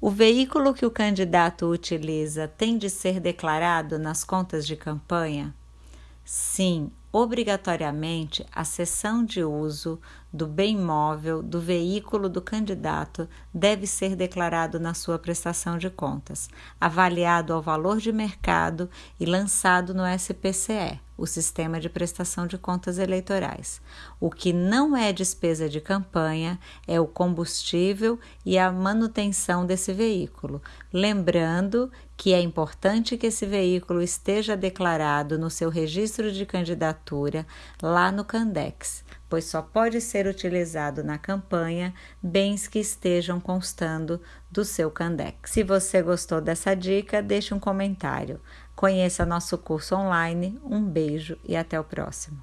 O veículo que o candidato utiliza tem de ser declarado nas contas de campanha? Sim, obrigatoriamente a cessão de uso do bem móvel do veículo do candidato deve ser declarado na sua prestação de contas, avaliado ao valor de mercado e lançado no SPCE, o Sistema de Prestação de Contas Eleitorais. O que não é despesa de campanha é o combustível e a manutenção desse veículo, lembrando que é importante que esse veículo esteja declarado no seu registro de candidatura lá no Candex, pois só pode ser utilizado na campanha bens que estejam constando do seu Candex. Se você gostou dessa dica, deixe um comentário. Conheça nosso curso online. Um beijo e até o próximo.